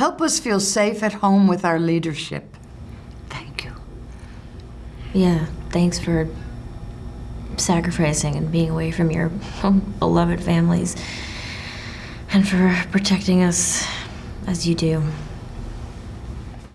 Help us feel safe at home with our leadership. Thank you. Yeah, thanks for sacrificing and being away from your beloved families and for protecting us as you do.